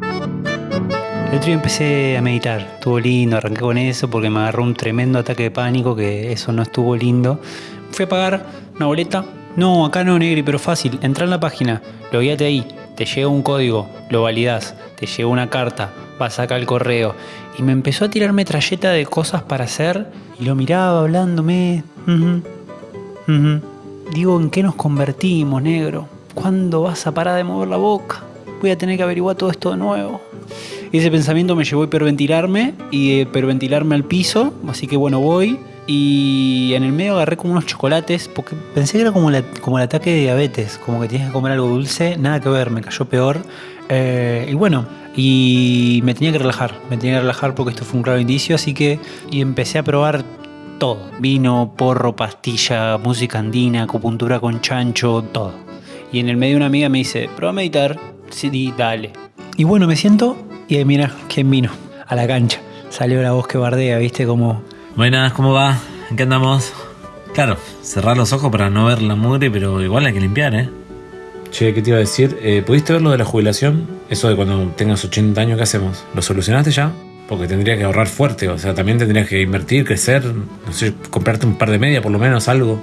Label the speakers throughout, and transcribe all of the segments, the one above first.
Speaker 1: El otro día empecé a meditar, estuvo lindo, arranqué con eso porque me agarró un tremendo ataque de pánico, que eso no estuvo lindo. Fui a pagar una boleta. No, acá no, Negri, pero fácil. Entra en la página, lo guíate ahí, te llega un código, lo validás, te llega una carta, vas acá al correo. Y me empezó a tirar metralleta de cosas para hacer y lo miraba hablándome. Digo, ¿en qué nos convertimos, negro? ¿Cuándo vas a parar de mover la boca? Voy a tener que averiguar todo esto de nuevo. Ese pensamiento me llevó a hiperventilarme y de hiperventilarme al piso. Así que bueno, voy. Y en el medio agarré como unos chocolates, porque pensé que era como el ataque de diabetes, como que tienes que comer algo dulce, nada que ver, me cayó peor. Eh, y bueno, y me tenía que relajar, me tenía que relajar porque esto fue un claro indicio, así que y empecé a probar todo. Vino, porro, pastilla, música andina, acupuntura con chancho, todo. Y en el medio una amiga me dice, prueba a meditar. Sí, dale. Y bueno, me siento y ahí mira, ¿quién vino? A la cancha. Salió la voz que bardea, viste, como...
Speaker 2: Buenas, ¿cómo va? ¿En qué andamos? Claro, cerrar los ojos para no ver la mugre, pero igual hay que limpiar, ¿eh? Che, ¿qué te iba a decir? Eh, ¿Pudiste ver lo de la jubilación? Eso de cuando tengas 80 años, ¿qué hacemos? ¿Lo solucionaste ya? Porque tendrías que ahorrar fuerte, o sea, también tendrías que invertir, crecer, no sé, comprarte un par de medias por lo menos, algo.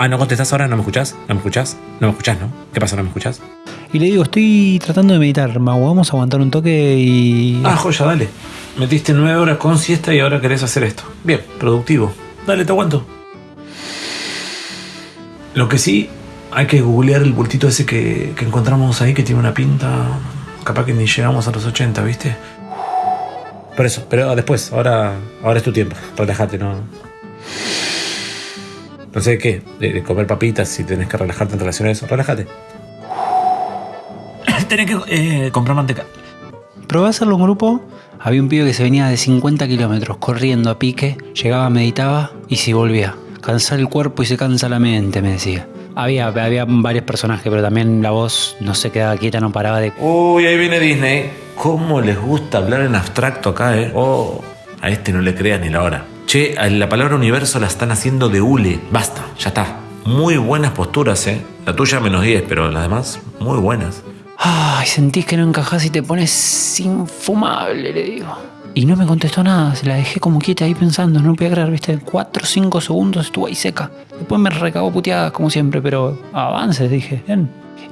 Speaker 2: Ah, ¿no contestás ahora? ¿No me escuchás? ¿No me escuchás? No me escuchás, ¿no? ¿Qué pasa? ¿No me escuchás?
Speaker 1: Y le digo, estoy tratando de meditar, Mau, vamos a aguantar un toque y...
Speaker 2: Ah, joya, dale. Metiste nueve horas con siesta y ahora querés hacer esto. Bien, productivo. Dale, te aguanto. Lo que sí, hay que googlear el bultito ese que, que encontramos ahí que tiene una pinta. Capaz que ni llegamos a los 80, ¿viste? Por eso, pero después, ahora, ahora es tu tiempo. Relájate, no. No sé qué, de, de comer papitas si tenés que relajarte en relación a eso. Relájate. tenés que eh, comprar manteca.
Speaker 1: Probé a hacerlo en grupo. Había un pibe que se venía de 50 kilómetros corriendo a pique, llegaba, meditaba y se volvía. Cansar el cuerpo y se cansa la mente, me decía. Había, había varios personajes, pero también la voz no se quedaba quieta, no paraba de...
Speaker 2: Uy, ahí viene Disney. ¿Cómo les gusta hablar en abstracto acá, eh? Oh, a este no le creas ni la hora. Che, a la palabra universo la están haciendo de hule. Basta, ya está. Muy buenas posturas, eh. La tuya menos 10, pero las demás, muy buenas.
Speaker 1: Ay, sentís que no encajás y te pones infumable, le digo. Y no me contestó nada, se la dejé como quieta ahí pensando, no podía creer, viste, 4 o 5 segundos estuvo ahí seca. Después me recagó puteadas como siempre, pero avances, dije.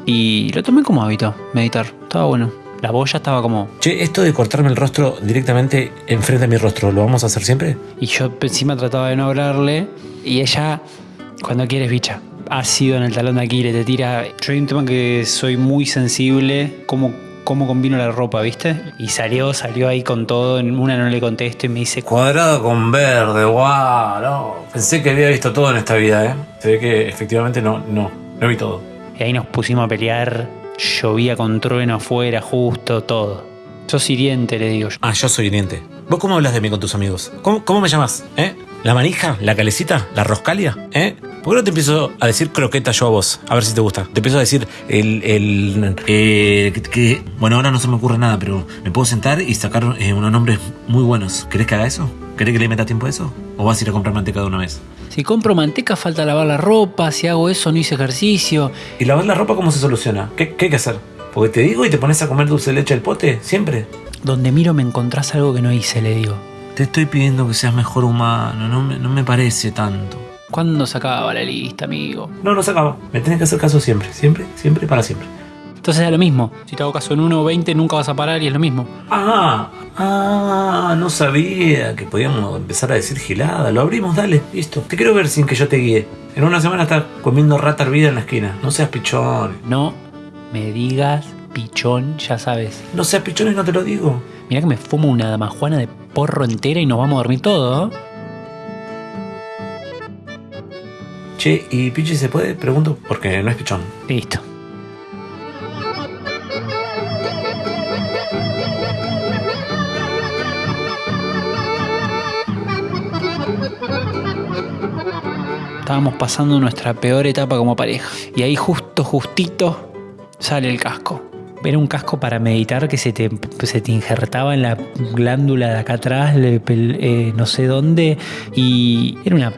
Speaker 1: Y lo tomé como hábito, meditar, estaba bueno. La voz ya estaba como...
Speaker 2: Che, esto de cortarme el rostro directamente enfrente de mi rostro, ¿lo vamos a hacer siempre?
Speaker 1: Y yo encima trataba de no hablarle, y ella, cuando quieres, bicha, ácido en el talón de Aquiles, te tira... Yo hay un tema que soy muy sensible, como cómo combino la ropa, ¿viste? Y salió, salió ahí con todo. En una no le contesto y me dice,
Speaker 2: Cuadrado con verde, guau, no. Pensé que había visto todo en esta vida, ¿eh? Se ve que efectivamente no, no, no vi todo.
Speaker 1: y ahí nos pusimos a pelear. Llovía con trueno afuera, justo, todo. Sos hiriente, le digo yo.
Speaker 2: Ah, yo soy hiriente. ¿Vos cómo hablas de mí con tus amigos? ¿Cómo, cómo me llamas? ¿Eh? ¿La manija? ¿La calecita? ¿La roscalia? ¿Eh? ¿Por qué no te empiezo a decir croqueta yo a vos? A ver si te gusta. Te empiezo a decir el... el eh, que, bueno, ahora no se me ocurre nada, pero me puedo sentar y sacar eh, unos nombres muy buenos. ¿Querés que haga eso? ¿Querés que le meta tiempo a eso? ¿O vas a ir a comprar manteca de una vez?
Speaker 1: Si compro manteca, falta lavar la ropa. Si hago eso, no hice ejercicio.
Speaker 2: ¿Y lavar la ropa cómo se soluciona? ¿Qué, qué hay que hacer? Porque te digo y te pones a comer dulce de leche del pote, siempre.
Speaker 1: Donde miro me encontrás algo que no hice, le digo.
Speaker 2: Te estoy pidiendo que seas mejor humano, no me, no me parece tanto.
Speaker 1: ¿Cuándo se acaba la lista, amigo?
Speaker 2: No, no se acaba. Me tenés que hacer caso siempre, siempre, siempre, para siempre.
Speaker 1: Entonces es lo mismo. Si te hago caso en 1 o 20, nunca vas a parar y es lo mismo.
Speaker 2: Ah, ah, no sabía que podíamos empezar a decir gilada. Lo abrimos, dale, listo. Te quiero ver sin que yo te guíe. En una semana estás comiendo rata hervida en la esquina. No seas pichón.
Speaker 1: No me digas pichón, ya sabes.
Speaker 2: No seas pichón y no te lo digo.
Speaker 1: Mirá que me fumo una damajuana de porro entera y nos vamos a dormir todo. ¿eh?
Speaker 2: Che, ¿y Pichi se puede? Pregunto, porque no es pichón.
Speaker 1: Listo. Estábamos pasando nuestra peor etapa como pareja. Y ahí justo, justito, sale el casco. Era un casco para meditar que se te, se te injertaba en la glándula de acá atrás, le- eh, no sé dónde. Y era una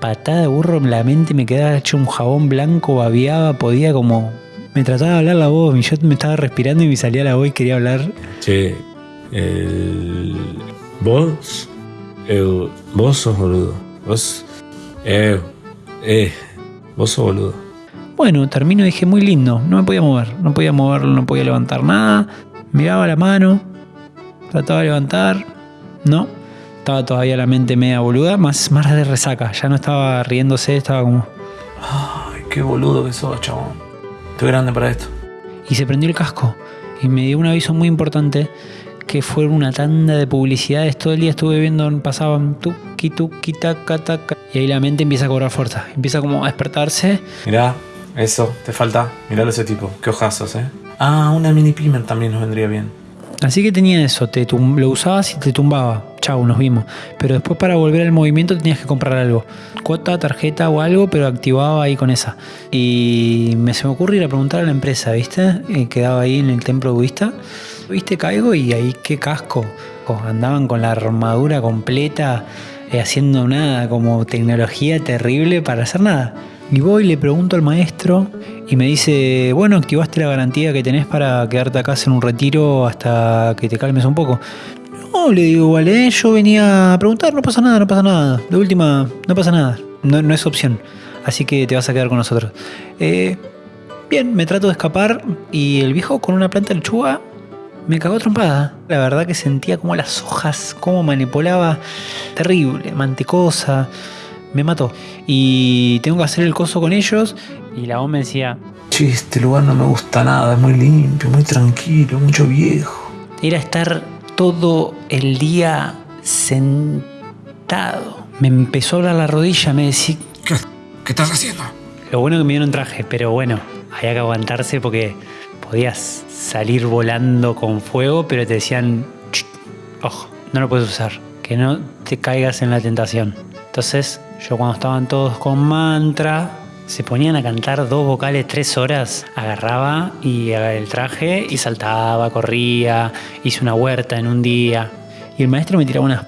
Speaker 1: patada de burro en la mente, me quedaba hecho un jabón blanco, babeaba, podía como Me trataba de hablar la voz, y yo me estaba respirando y me salía la voz y quería hablar.
Speaker 2: Che, el... vos, el... vos sos boludo. Vos, eh, eh, vos sos boludo.
Speaker 1: Bueno, termino y dije, muy lindo, no me podía mover, no podía moverlo, no podía levantar nada. Miraba la mano, trataba de levantar, no. Estaba todavía la mente media boluda, más, más de resaca, ya no estaba riéndose, estaba como...
Speaker 2: Ay, qué boludo que sos, chabón. Estoy grande para esto.
Speaker 1: y se prendió el casco. Y me dio un aviso muy importante que fue una tanda de publicidades. Todo el día estuve viendo, pasaban tuki tuki taca taca. Y ahí la mente empieza a cobrar fuerza. Empieza como a despertarse.
Speaker 2: Mirá, eso, te falta. Miralo ese tipo. Qué hojazos, eh. Ah, una mini pimer también nos vendría bien.
Speaker 1: Así que tenía eso, te lo usabas y te tumbaba. Chau, nos vimos. Pero después para volver al movimiento tenías que comprar algo. Cuota, tarjeta o algo, pero activaba ahí con esa. Y me se me ocurre ir a preguntar a la empresa, ¿viste? Eh, quedaba ahí en el templo budista. ¿Viste? Caigo y ahí qué casco. Co- Andaban con la armadura completa, eh, haciendo nada, como tecnología terrible para hacer nada. Y voy, le pregunto al maestro y me dice, bueno, activaste la garantía que tenés para quedarte acá en un retiro hasta que te calmes un poco. No, le digo, vale, yo venía a preguntar, no pasa nada, no pasa nada. De última, no pasa nada, no, no es opción. Así que te vas a quedar con nosotros. Eh, bien, me trato de escapar y el viejo con una planta de lechuga me cagó trompada. La verdad que sentía como las hojas, cómo manipulaba. Terrible, mantecosa. Me mató. Y tengo que hacer el coso con ellos. Y la voz me decía,
Speaker 2: Che, este lugar no me gusta nada. Es muy limpio, muy tranquilo, mucho viejo.
Speaker 1: era estar todo el día sentado. Me empezó a hablar la rodilla, me decía,
Speaker 2: ¿Qué, qué estás haciendo?
Speaker 1: lo bueno que me dieron traje, pero bueno, había que aguantarse porque podías salir volando con fuego, pero te decían, "Ch, ojo, no lo puedes usar, que no te caigas en la tentación. Entonces, yo cuando estaban todos con mantra, se ponían a cantar dos vocales tres horas, agarraba y el traje y saltaba, corría, hice una huerta en un día. Y el maestro me tiraba unas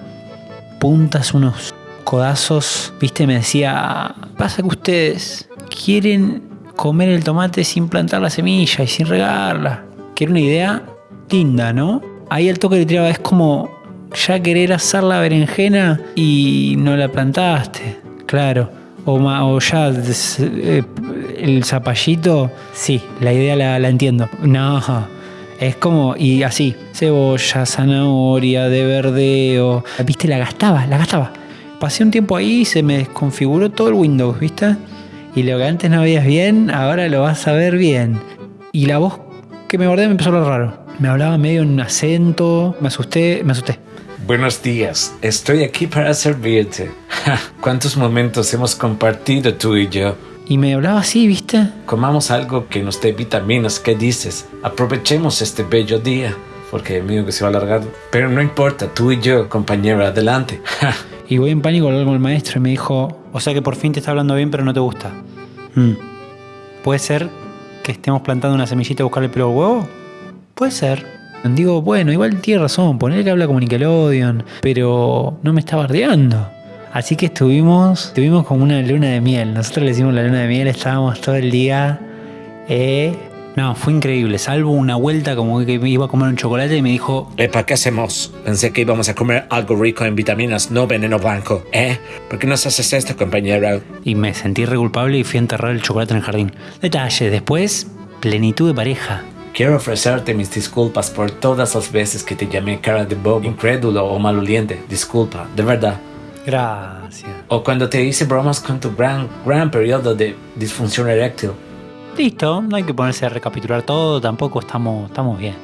Speaker 1: puntas, unos codazos, viste, me decía, pasa que ustedes quieren comer el tomate sin plantar la semilla y sin regarla. Que era una idea linda, ¿no? Ahí el toque le tiraba, es como ya querer hacer la berenjena y no la plantaste, claro. O, ma- o ya eh, el zapallito, sí, la idea la, la entiendo. No, es como, y así, cebolla, zanahoria, de verdeo. Viste, la gastaba, la gastaba. Pasé un tiempo ahí y se me desconfiguró todo el Windows, ¿viste? Y lo que antes no veías bien, ahora lo vas a ver bien. Y la voz que me guardé me empezó a hablar raro. Me hablaba medio en un acento, me asusté, me asusté.
Speaker 2: Buenos días, estoy aquí para servirte. Ja, ¿Cuántos momentos hemos compartido tú y yo?
Speaker 1: Y me hablaba así, ¿viste?
Speaker 2: Comamos algo que nos dé vitaminas, ¿qué dices? Aprovechemos este bello día, porque medio que se va a alargar. Pero no importa, tú y yo, compañero, adelante. Ja,
Speaker 1: Y voy en pánico a hablar con el maestro y me dijo, o sea que por fin te está hablando bien pero no te gusta. Mm. ¿Puede ser que estemos plantando una semillita a buscarle pelo al huevo? Puede ser. Digo, bueno, igual tiene razón, poner que habla como Nickelodeon, pero no me está bardeando. Así que estuvimos, estuvimos como una luna de miel. Nosotros le hicimos la luna de miel, estábamos todo el día. eh, No, fue increíble. Salvo una vuelta como que iba a comer un chocolate y me dijo,
Speaker 2: Epa, ¿qué hacemos? Pensé que íbamos a comer algo rico en vitaminas, no veneno blanco, ¿eh? ¿Por qué nos haces esto, compañero?
Speaker 1: y me sentí re culpable y fui a enterrar el chocolate en el jardín. Detalle, después, plenitud de pareja.
Speaker 2: Quiero ofrecerte mis disculpas por todas las veces que te llamé cara de bobo, incrédulo o maloliente. Disculpa, de verdad.
Speaker 1: Gracias.
Speaker 2: O cuando te hice bromas con tu gran, gran periodo de disfunción eréctil.
Speaker 1: Listo, no hay que ponerse a recapitular todo, tampoco estamos, estamos bien.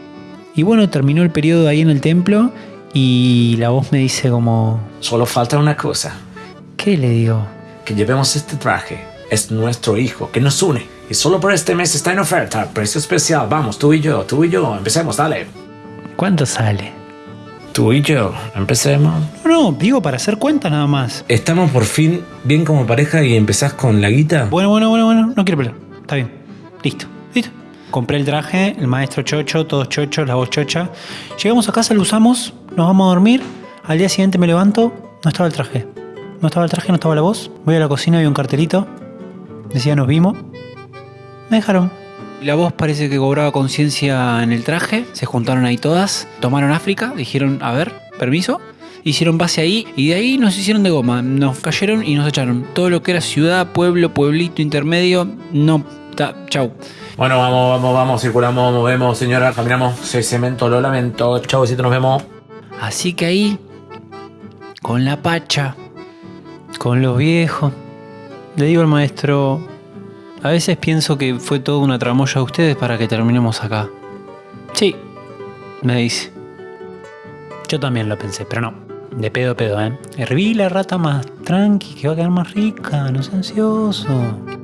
Speaker 1: Y bueno, terminó el periodo ahí en el templo y la voz me dice como,
Speaker 2: Solo falta una cosa,
Speaker 1: ¿qué le digo?
Speaker 2: que llevemos este traje. Es nuestro hijo, que nos une. Y solo por este mes está en oferta, precio especial. Vamos, tú y yo, tú y yo, empecemos, dale.
Speaker 1: ¿Cuánto sale?
Speaker 2: Tú y yo, empecemos.
Speaker 1: No, no, digo para hacer cuenta nada más.
Speaker 2: Estamos por fin bien como pareja y empezás con la guita.
Speaker 1: Bueno, bueno, bueno, bueno, no quiero pelear. Está bien. Listo, listo. Compré el traje, el maestro chocho, todos chochos, la voz chocha. Llegamos a casa, lo usamos, nos vamos a dormir. Al día siguiente me levanto, no estaba el traje. No estaba el traje, no estaba la voz. Voy a la cocina, vi un cartelito. Decía nos vimos. Me dejaron. La voz parece que cobraba conciencia en el traje, se juntaron ahí todas, tomaron África, dijeron, a ver, permiso, hicieron base ahí y de ahí nos hicieron de goma, nos cayeron y nos echaron. Todo lo que era ciudad, pueblo, pueblito, intermedio, no, ta, chau.
Speaker 2: Bueno, vamos, vamos, vamos, circulamos, movemos, señora, caminamos, se cemento, lo lamento. Chau, besito, nos vemos.
Speaker 1: Así que ahí, con la pacha, con los viejos, le digo al maestro, a veces pienso que fue toda una tramoya de ustedes para que terminemos acá. Sí, me dice. Yo también lo pensé, pero no. De pedo a pedo, ¿eh? Herví la rata más tranqui, que va a quedar más rica, no seas ansioso.